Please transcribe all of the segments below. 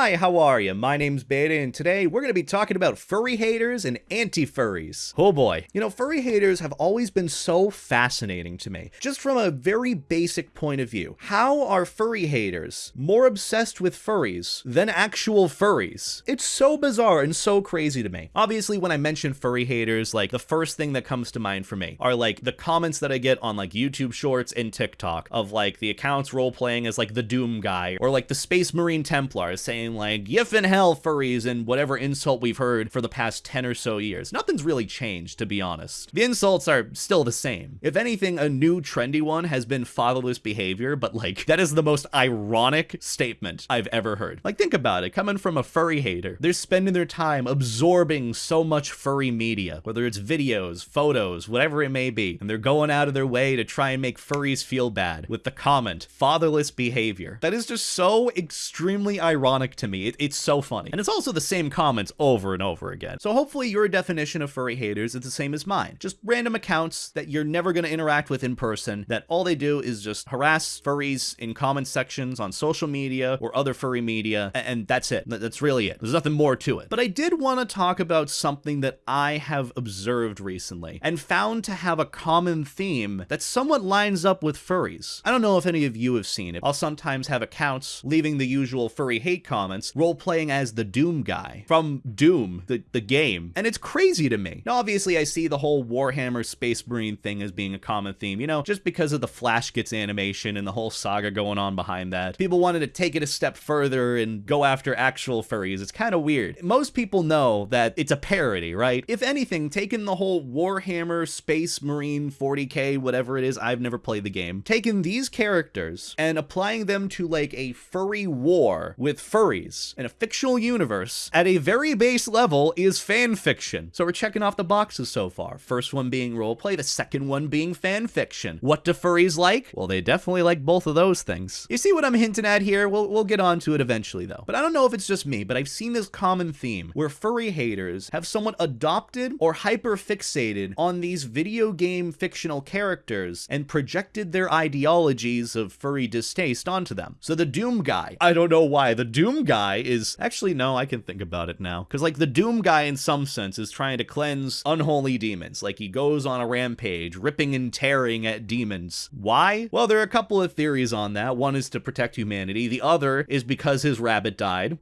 Hi, how are you? My name's Beta, and today we're going to be talking about furry haters and anti-furries. Oh boy. You know, furry haters have always been so fascinating to me. Just from a very basic point of view. How are furry haters more obsessed with furries than actual furries? It's so bizarre and so crazy to me. Obviously, when I mention furry haters, like, the first thing that comes to mind for me are, like, the comments that I get on, like, YouTube Shorts and TikTok of, like, the accounts role-playing as, like, the Doom guy, or, like, the Space Marine Templar saying like "Yif in hell, furries," and whatever insult we've heard for the past 10 or so years. Nothing's really changed, to be honest. The insults are still the same. If anything, a new trendy one has been fatherless behavior, but like, that is the most ironic statement I've ever heard. Like, think about it, coming from a furry hater. They're spending their time absorbing so much furry media, whether it's videos, photos, whatever it may be, and they're going out of their way to try and make furries feel bad with the comment, fatherless behavior. That is just so extremely ironic to me. It, it's so funny. And it's also the same comments over and over again. So hopefully your definition of furry haters is the same as mine. Just random accounts that you're never going to interact with in person, that all they do is just harass furries in comment sections on social media or other furry media, and that's it. That's really it. There's nothing more to it. But I did want to talk about something that I have observed recently and found to have a common theme that somewhat lines up with furries. I don't know if any of you have seen it. I'll sometimes have accounts leaving the usual furry hate comments, role playing as the Doom guy from Doom, the, the game. And it's crazy to me. Now, obviously, I see the whole Warhammer Space Marine thing as being a common theme, you know, just because of the Flash Gitz animation and the whole saga going on behind that. People wanted to take it a step further and go after actual furries. It's kind of weird. Most people know that it's a parody, right? If anything, taking the whole Warhammer Space Marine 40k, whatever it is, I've never played the game, taking these characters and applying them to like a furry war with furry in a fictional universe at a very base level is fan fiction. So we're checking off the boxes so far. First one being roleplay, the second one being fan fiction. What do furries like? Well, they definitely like both of those things. You see what I'm hinting at here? We'll, we'll get onto it eventually though. But I don't know if it's just me, but I've seen this common theme where furry haters have somewhat adopted or hyper fixated on these video game fictional characters and projected their ideologies of furry distaste onto them. So the Doom guy, I don't know why, the Doom Doom guy is actually no, I can think about it now. Because like the Doom guy in some sense is trying to cleanse unholy demons. Like he goes on a rampage, ripping and tearing at demons. Why? Well, there are a couple of theories on that. One is to protect humanity. The other is because his rabbit died.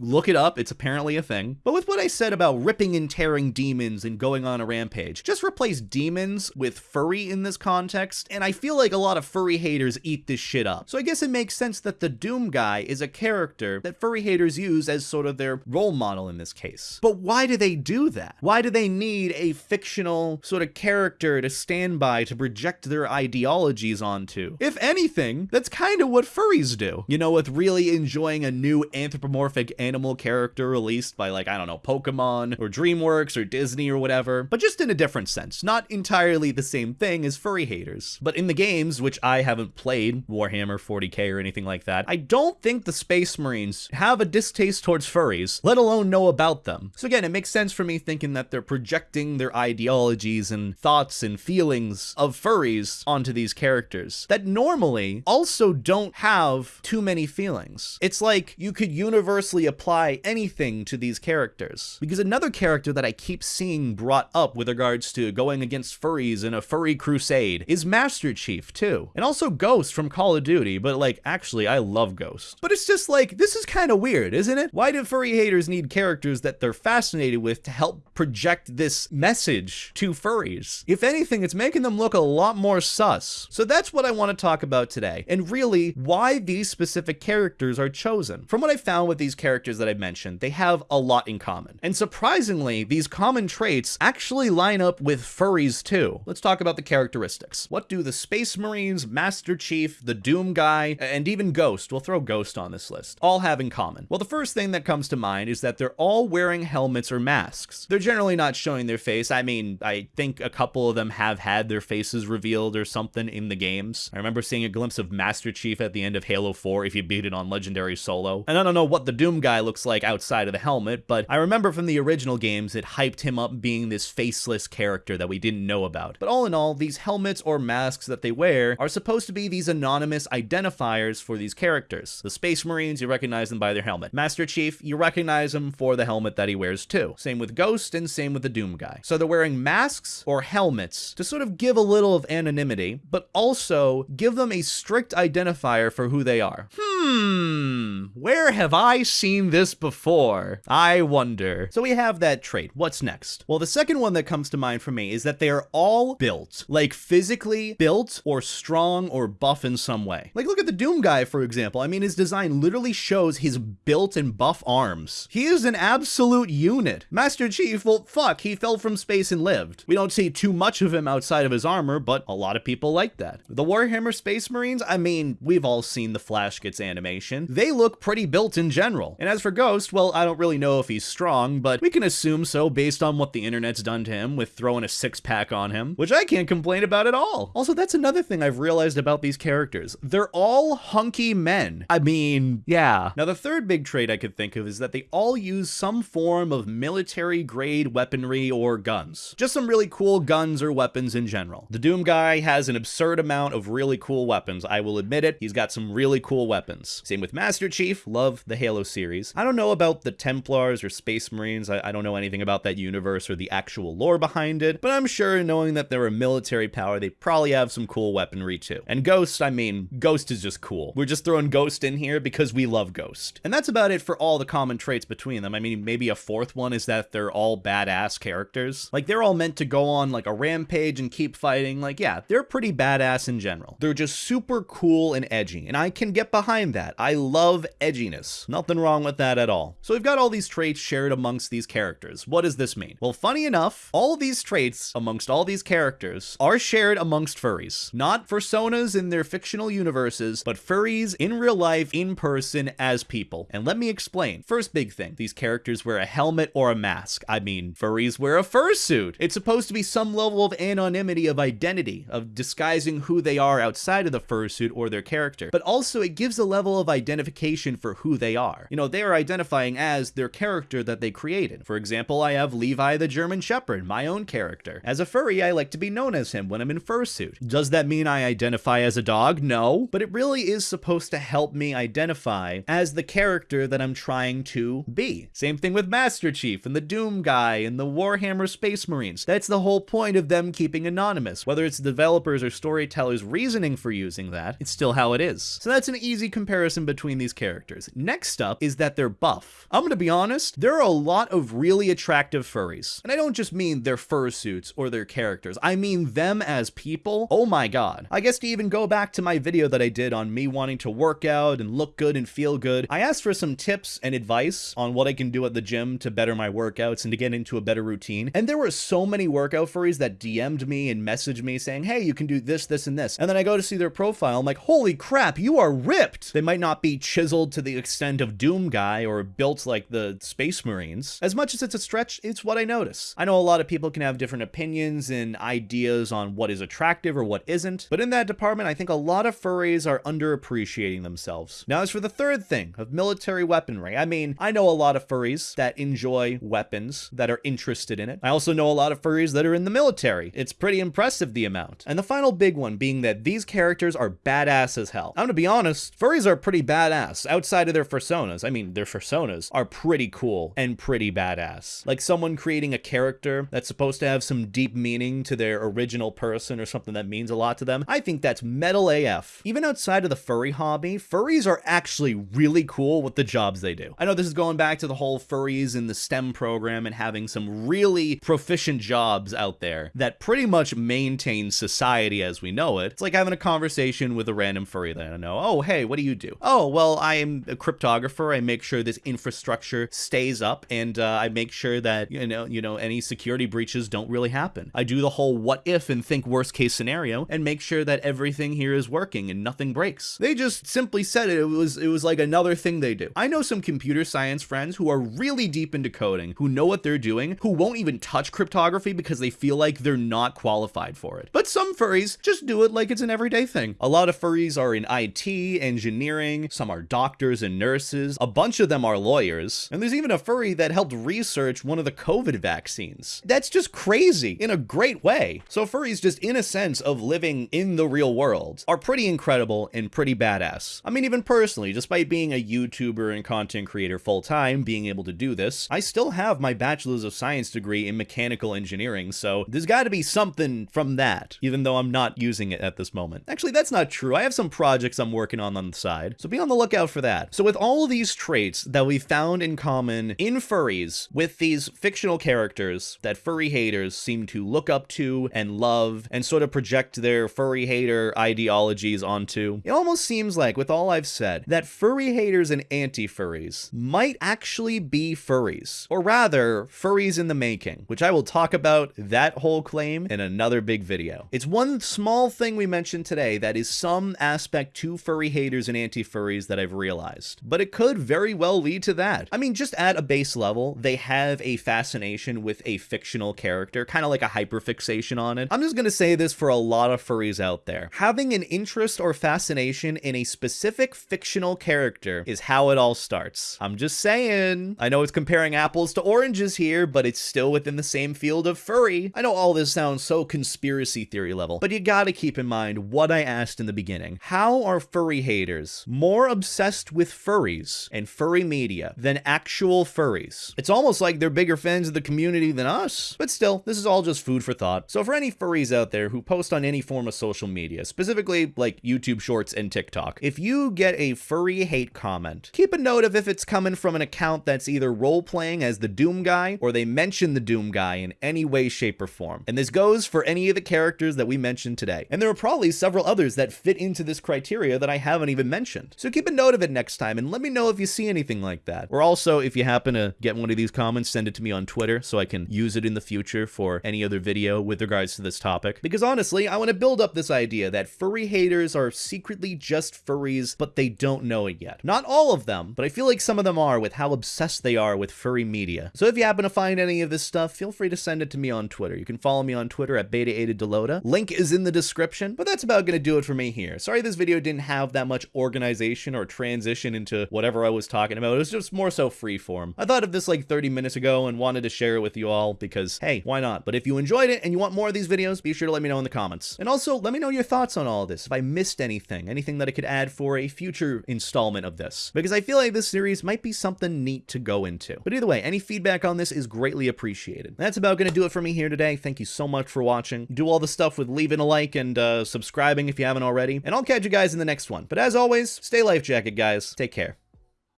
Look it up, it's apparently a thing. But with what I said about ripping and tearing demons and going on a rampage, just replace demons with furry in this context, and I feel like a lot of furry haters eat this shit up. So I guess it makes sense that the Doom guy is a character that furry haters use as sort of their role model in this case. But why do they do that? Why do they need a fictional sort of character to stand by to project their ideologies onto? If anything, that's kind of what furries do. You know, with really enjoying a new anthropomorphic animal character released by like, I don't know, Pokemon or DreamWorks or Disney or whatever, but just in a different sense, not entirely the same thing as furry haters. But in the games, which I haven't played, Warhammer 40k or anything like that, I don't think the Space Marines have a distaste towards furries, let alone know about them. So again, it makes sense for me thinking that they're projecting their ideologies and thoughts and feelings of furries onto these characters that normally also don't have too many feelings. It's like you could universally apply anything to these characters. Because another character that I keep seeing brought up with regards to going against furries in a furry crusade is Master Chief too. And also Ghost from Call of Duty, but like actually I love Ghost. But it's just like, this is kind of weird, isn't it? Why do furry haters need characters that they're fascinated with to help project this message to furries? If anything, it's making them look a lot more sus. So that's what I want to talk about today. And really, why these specific characters are chosen. From what I found with these characters characters that I mentioned, they have a lot in common. And surprisingly, these common traits actually line up with furries too. Let's talk about the characteristics. What do the Space Marines, Master Chief, the Doom Guy, and even Ghost, we'll throw Ghost on this list, all have in common? Well, the first thing that comes to mind is that they're all wearing helmets or masks. They're generally not showing their face. I mean, I think a couple of them have had their faces revealed or something in the games. I remember seeing a glimpse of Master Chief at the end of Halo 4 if you beat it on Legendary Solo. And I don't know what the Doom Guy guy looks like outside of the helmet, but I remember from the original games it hyped him up being this faceless character that we didn't know about. But all in all, these helmets or masks that they wear are supposed to be these anonymous identifiers for these characters. The Space Marines, you recognize them by their helmet. Master Chief, you recognize him for the helmet that he wears too. Same with Ghost and same with the Doom guy. So they're wearing masks or helmets to sort of give a little of anonymity, but also give them a strict identifier for who they are. Hmm, Hmm, where have I seen this before? I wonder. So we have that trait. What's next? Well, the second one that comes to mind for me is that they are all built, like physically built or strong or buff in some way. Like look at the Doom guy, for example. I mean, his design literally shows his built and buff arms. He is an absolute unit. Master Chief, well, fuck, he fell from space and lived. We don't see too much of him outside of his armor, but a lot of people like that. The Warhammer Space Marines, I mean, we've all seen the Flash Gitz animation. They look pretty built in general. And as for Ghost, well, I don't really know if he's strong, but we can assume so based on what the internet's done to him with throwing a six pack on him, which I can't complain about at all. Also, that's another thing I've realized about these characters. They're all hunky men. I mean, yeah. Now, the third big trait I could think of is that they all use some form of military grade weaponry or guns. Just some really cool guns or weapons in general. The Doom guy has an absurd amount of really cool weapons. I will admit it. He's got some really cool weapons. Same with Master Chief. Love the Halo series. I don't know about the Templars or Space Marines. I, I don't know anything about that universe or the actual lore behind it, but I'm sure knowing that they're a military power, they probably have some cool weaponry too. And Ghost, I mean, Ghost is just cool. We're just throwing Ghost in here because we love Ghost. And that's about it for all the common traits between them. I mean, maybe a fourth one is that they're all badass characters. Like, they're all meant to go on like a rampage and keep fighting. Like, yeah, they're pretty badass in general. They're just super cool and edgy, and I can get behind that. I love edginess. Nothing wrong with that at all. So we've got all these traits shared amongst these characters. What does this mean? Well, funny enough, all these traits amongst all these characters are shared amongst furries. Not personas in their fictional universes, but furries in real life, in person, as people. And let me explain. First big thing, these characters wear a helmet or a mask. I mean, furries wear a fursuit. It's supposed to be some level of anonymity of identity, of disguising who they are outside of the fursuit or their character. But also it gives a level of identification for who they are. You know, they are identifying as their character that they created. For example, I have Levi the German Shepherd, my own character. As a furry, I like to be known as him when I'm in fursuit. Does that mean I identify as a dog? No, but it really is supposed to help me identify as the character that I'm trying to be. Same thing with Master Chief and the Doom guy and the Warhammer Space Marines. That's the whole point of them keeping anonymous. Whether it's developers or storytellers reasoning for using that, it's still how it is. So that's an easy comparison between these characters. Next up is that they're buff. I'm gonna be honest, there are a lot of really attractive furries. And I don't just mean their fursuits or their characters, I mean them as people. Oh my god. I guess to even go back to my video that I did on me wanting to work out and look good and feel good, I asked for some tips and advice on what I can do at the gym to better my workouts and to get into a better routine. And there were so many workout furries that DM'd me and messaged me saying, hey, you can do this, this, and this. And then I go to see their profile, I'm like, holy crap, you are ripped. They might not be chiseled to the extent of Doom Guy or built like the Space Marines. As much as it's a stretch, it's what I notice. I know a lot of people can have different opinions and ideas on what is attractive or what isn't, but in that department, I think a lot of furries are underappreciating themselves. Now, as for the third thing of military weaponry, I mean, I know a lot of furries that enjoy weapons, that are interested in it. I also know a lot of furries that are in the military. It's pretty impressive the amount. And the final big one being that these characters are badass as hell. I'm gonna be honest, furries are pretty badass outside of their personas. I mean, their personas are pretty cool and pretty badass. Like someone creating a character that's supposed to have some deep meaning to their original person or something that means a lot to them. I think that's metal AF. Even outside of the furry hobby, furries are actually really cool with the jobs they do. I know this is going back to the whole furries in the STEM program and having some really proficient jobs out there that pretty much maintain society as we know it. It's like having a conversation with a random furry that I know. Oh, hey, what do you do? Oh, well, I am a cryptographer. I make sure this infrastructure stays up and uh, I make sure that, you know, you know, any security breaches don't really happen. I do the whole what if and think worst case scenario and make sure that everything here is working and nothing breaks. They just simply said it. It was it was like another thing they do. I know some computer science friends who are really deep into coding, who know what they're doing, who won't even touch cryptography because they feel like they're not qualified for it. But some furries just do it like it's an everyday thing. A lot of furries are in IT, engineering, some are doctors and nurses. A bunch of them are lawyers, and there's even a furry that helped research one of the COVID vaccines. That's just crazy in a great way. So furries just in a sense of living in the real world are pretty incredible and pretty badass. I mean, even personally, despite being a YouTuber and content creator full time, being able to do this, I still have my bachelor's of science degree in mechanical engineering, so there's gotta be something from that, even though I'm not using it at this moment. Actually, that's not true. I have some projects I'm working on on the side, so be on the lookout for that. So with all these traits that we found in common in furries with these fictional characters that furry haters seem to look up to and love and sort of project their furry hater ideologies onto, it almost seems like, with all I've said, that furry haters and anti-furries might actually be furries. Or rather, furries in the making, which I will talk about that whole claim in another big video. It's one small thing we mentioned today that is some aspect to furry haters and anti-furries that I've realized, but it could very well lead to that. I mean, just at a base level, they have a fascination with a fictional character, kind of like a hyperfixation on it. I'm just gonna say this for a lot of furries out there. Having an interest or fascination in a specific fictional character is how it all starts. I'm just saying. I know it's comparing apples to oranges here, but it's still within the same field of furry. I know all this sounds so conspiracy theory level, but you gotta keep in mind what I asked in the beginning. How are furry haters more obsessed with furries and furry media than actual furries? It's almost like they're bigger fans of the community than us. But still, this is all just food for thought. So for any furries out there who post on any form of social media, specifically like YouTube Shorts and TikTok, if you get a furry hate comment, keep a note of if it's coming from an account that's either role-playing as the Doom guy or they mention the Doom guy in any way, shape, or form. And this goes for any of the characters that we mentioned today. And there are probably several others that fit into this criteria that I haven't even mentioned. So keep a note of it next time and let me know if you see anything like that. Or also, if you happen to get one of these comments, send it to me on Twitter so I can use it in the future for any other video with regards to this topic. Because honestly, I want to build up this idea that furry haters are secretly just furries, but they don't know it yet. Not all of them, but I feel like some of them are with how obsessed they are with furry media. So if you happen to find any of this stuff, feel free to send it to me on Twitter. You can follow me on Twitter at beta8delota. Link is in the description, but that's about gonna do it for me here. Sorry this video didn't have that much organization or transition into whatever I was talking about. It was just more so freeform. I thought of this like 30 minutes ago and wanted to share it with you all because, hey, why not? But if you enjoyed it and you want more of these videos, be sure to let me know in the comments. And also, let me know your thoughts on all this. If I missed anything, anything that I could add for a future installment of this. Because I feel like this series might be something neat to go into. But either way, any feedback on this is greatly appreciated. That's about going to do it for me here today. Thank you so much for watching. Do all the stuff with leaving a like and uh, subscribing if you haven't already. And I'll catch you guys in the next one. But as always, stay life jacket, guys. Take care.